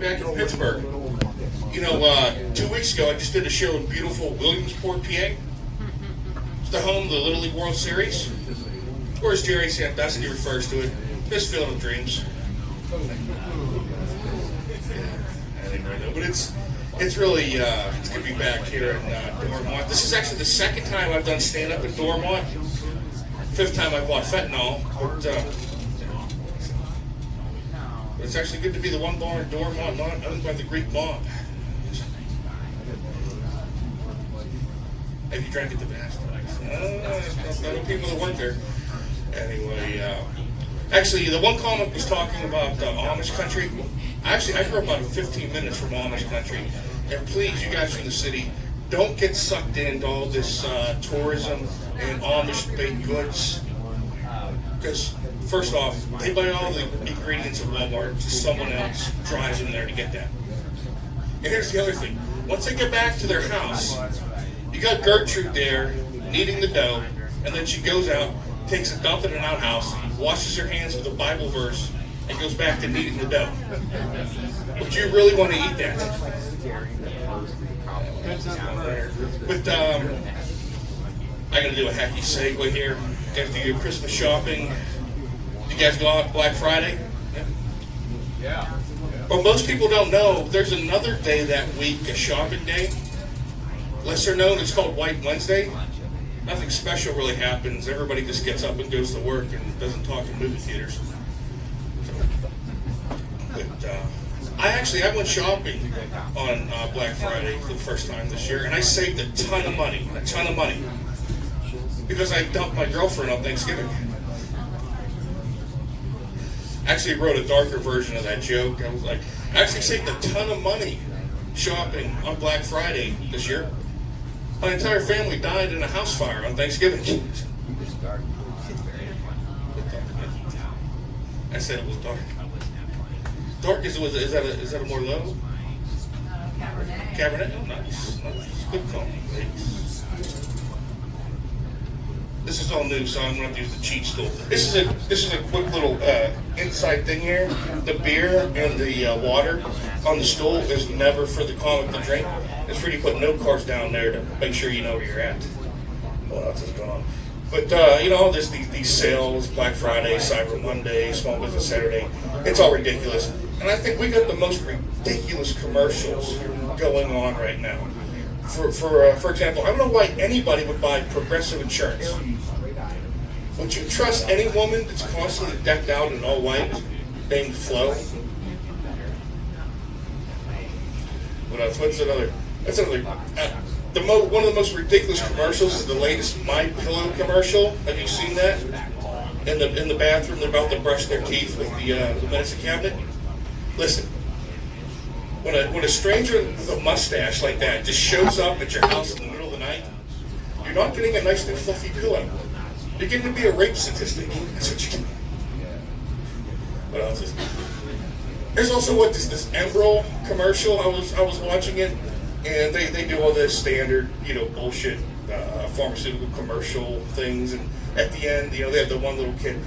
back in Pittsburgh. You know, uh, two weeks ago, I just did a show in beautiful Williamsport, PA. It's the home of the Little League World Series. Or as Jerry Sandusky refers to it, this field of dreams. I think I know, but it's it's really uh, it's gonna be back here in uh, Dormont. This is actually the second time I've done stand up in Dormont. Fifth time I've bought fentanyl, but uh, it's actually good to be the one bar in Dormont not owned by the Greek mob. Have you drank at the best? Uh, not people that work there. Anyway, uh, actually, the one comic was talking about uh, Amish country. Actually, I grew up about 15 minutes from Amish country. And please, you guys from the city, don't get sucked into all this uh, tourism and Amish baked goods. Because, first off, they buy all the ingredients at Walmart, someone else drives them there to get that. And here's the other thing once they get back to their house, you got Gertrude there kneading the dough, and then she goes out, takes a dump in an outhouse, washes her hands with a Bible verse, and goes back to kneading the dough. Would you really want to eat that? But um, I gotta do a hacky segue here. After your Christmas shopping, you guys go out Black Friday? Yeah. Well, most people don't know there's another day that week, a shopping day. Lesser known, it's called White Wednesday. Nothing special really happens. Everybody just gets up and goes to work and doesn't talk in movie theaters. But uh, I actually I went shopping on uh, Black Friday for the first time this year, and I saved a ton of money, a ton of money, because I dumped my girlfriend on Thanksgiving. Actually, wrote a darker version of that joke. I was like, I actually saved a ton of money shopping on Black Friday this year. My entire family died in a house fire on Thanksgiving. I said it was dark. Dark is was is that a, is that a merlot? Uh, Cabernet. Cabernet? Oh, nice. nice. Good call. Thanks. This is all new, so I'm going to use the cheat stool. This is a this is a quick little uh, inside thing here. The beer and the uh, water on the stool is never for the comic to drink. It's for you to put note cards down there to make sure you know where you're at. What else is going on? But uh, you know, there's these, these sales, Black Friday, Cyber Monday, Small Business Saturday. It's all ridiculous, and I think we got the most ridiculous commercials going on right now. For for uh, for example, I don't know why anybody would buy Progressive Insurance. Would you trust any woman that's constantly decked out in all white, named Flo? What else? What's another? That's another. Uh, the mo- one of the most ridiculous commercials is the latest My Pillow commercial. Have you seen that? In the in the bathroom, they're about to brush their teeth with the uh, the medicine cabinet. Listen, when a when a stranger with a mustache like that just shows up at your house in the middle of the night, you're not getting a nice new fluffy pillow. You're getting to be a rape statistic. That's what you get. What else is? There's also what this this Emerald commercial. I was I was watching it, and they, they do all this standard you know bullshit uh, pharmaceutical commercial things, and at the end you know they have the one little kid.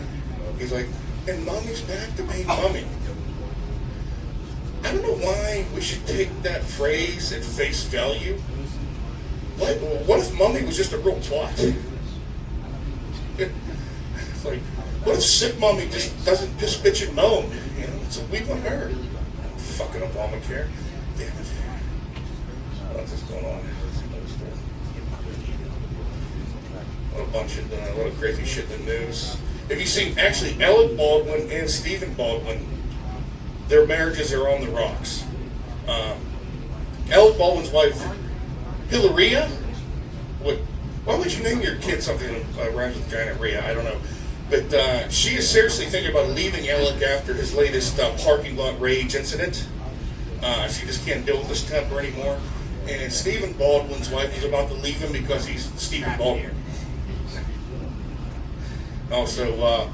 He's like, and mommy's back to being mommy. I don't know why we should take that phrase at face value. What, what if mommy was just a real twat? Like, what if sick mommy just doesn't piss, bitch, and moan? You know, it's a week on her. Fucking Obamacare. Damn it. What's this going on? What a bunch of, uh, what a crazy shit in the news. Have you seen, actually, Alec Baldwin and Stephen Baldwin, their marriages are on the rocks. Um, Alec Baldwin's wife, Hilaria, what, why would you name your kid something that rhymes with gonorrhea? I don't know. But uh, she is seriously thinking about leaving Alec after his latest uh, parking lot rage incident. Uh, she just can't deal with his temper anymore. And Stephen Baldwin's wife is about to leave him because he's Stephen Baldwin. Also, uh,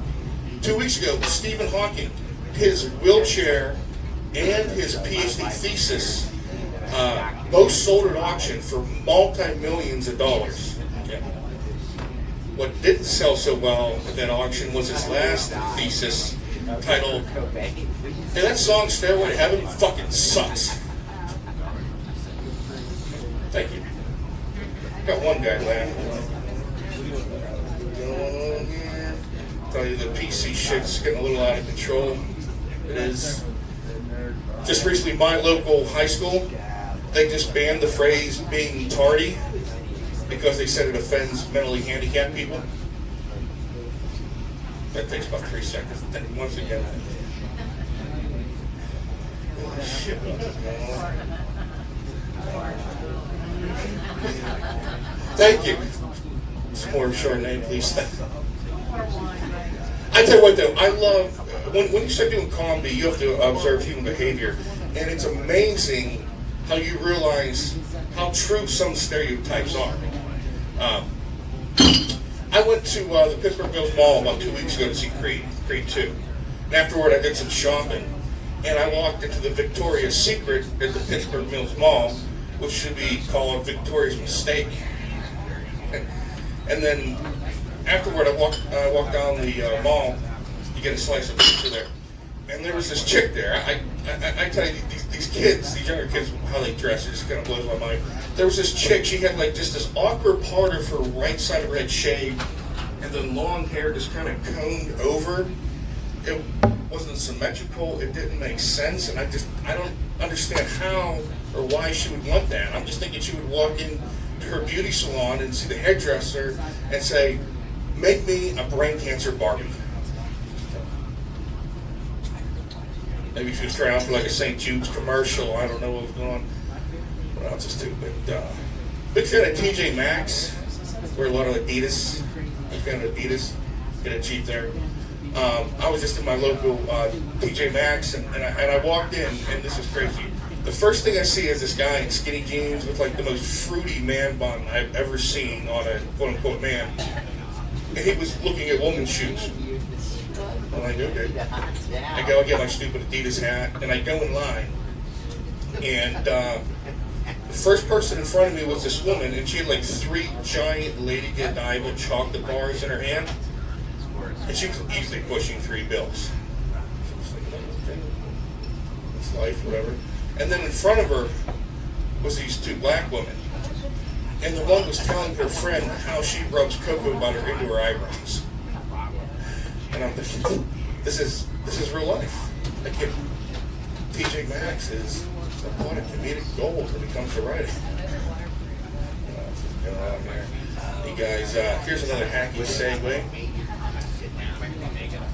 two weeks ago, Stephen Hawking, his wheelchair and his PhD thesis uh, both sold at auction for multi millions of dollars. What didn't sell so well at that auction was his last thesis titled Hey, that song Stairway to Heaven fucking sucks. Thank you. Got one guy laughing. Tell you the PC shit's getting a little out of control. Is. Just recently, my local high school, they just banned the phrase being tardy because they said it offends mentally handicapped people. That takes about three seconds. Then once again? Thank you. Some more Chardonnay, please. I tell you what, though, I love when, when you start doing comedy, you have to observe human behavior, and it's amazing how you realize how true some stereotypes are. Um, I went to uh, the Pittsburgh Mills Mall about two weeks ago to see Creed, Creed 2. And afterward, I did some shopping, and I walked into the Victoria's Secret at the Pittsburgh Mills Mall, which should be called Victoria's Mistake. And then afterward, I walked, I walked down the uh, mall get a slice of pizza there. And there was this chick there. I, I, I tell you, these, these kids, these younger kids, how they dress, it just kind of blows my mind. There was this chick, she had like just this awkward part of her right side of her head shaved, and then long hair just kind of combed over. It wasn't symmetrical, it didn't make sense, and I just, I don't understand how or why she would want that. I'm just thinking she would walk in to her beauty salon and see the hairdresser and say, make me a brain cancer Barbie. Maybe she was trying out for like a St. Jude's commercial. I don't know what was going on. What else is too? But uh, big fan of TJ Maxx. Wear a lot of Adidas. Big fan of Adidas. Get it cheap there. Um, I was just in my local uh, TJ Maxx and, and, I, and I walked in and this is crazy. The first thing I see is this guy in skinny jeans with like the most fruity man bun I've ever seen on a quote unquote man. And he was looking at woman's shoes. I'm like, okay. I go, I get my stupid Adidas hat, and I go in line. And uh, the first person in front of me was this woman, and she had like three giant Lady Godiva chocolate bars in her hand. And she was easily pushing three bills. So was like, okay, it's life, whatever. And then in front of her was these two black women. And the one was telling her friend how she rubs cocoa butter into her eyebrows. And I'm thinking, this is this is real life. Like if TJ Maxx is a lot of comedic gold when it comes to writing. You know. You guys, uh, here's another hacky segue.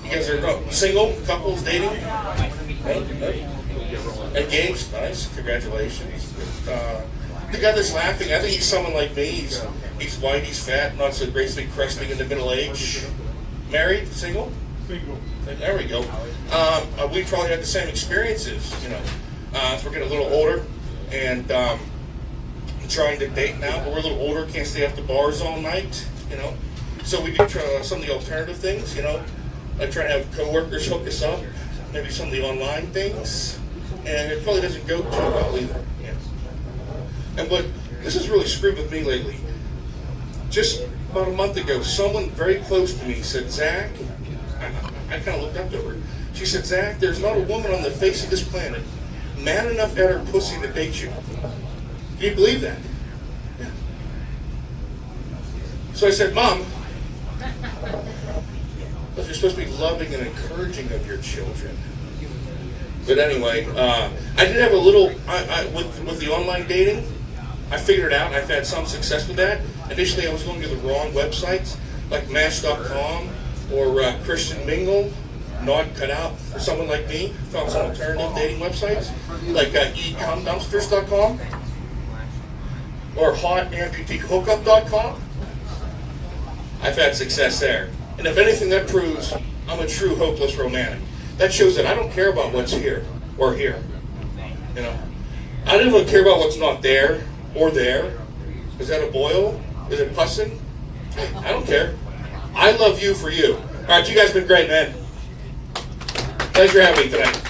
You guys are oh, single, couples, dating? No? Engaged? Nice. Congratulations. Uh, the guy that's laughing, I think he's someone like me. He's, he's white, he's fat, not so gracefully cresting in the middle age. Married? Single? Single. There we go. Um, uh, we probably had the same experiences, you know. Uh, as we're getting a little older and um, trying to date now, but we're a little older, can't stay after bars all night, you know. So we do try uh, some of the alternative things, you know, like trying to have coworkers hook us up, maybe some of the online things, and it probably doesn't go too well either. Yeah. And but this has really screwed with me lately. Just about a month ago, someone very close to me said, Zach, I, I kind of looked up to her. She said, Zach, there's not a woman on the face of this planet man enough at her pussy to date you. Can you believe that? Yeah. So I said, Mom, you're supposed to be loving and encouraging of your children. But anyway, uh, I did have a little I, I, with with the online dating. I figured it out. I've had some success with that. Initially, I was going to the wrong websites like Match.com or uh, Christian Mingle. Not cut out for someone like me. Found some alternative dating websites like uh, ecumdumpsters.com or hotamputeehookup.com. I've had success there. And if anything, that proves I'm a true hopeless romantic. That shows that I don't care about what's here or here. You know, I don't even care about what's not there or there. Is that a boil? Is it pussing? I don't care. I love you for you. All right, you guys been great, man. Thanks for having me tonight.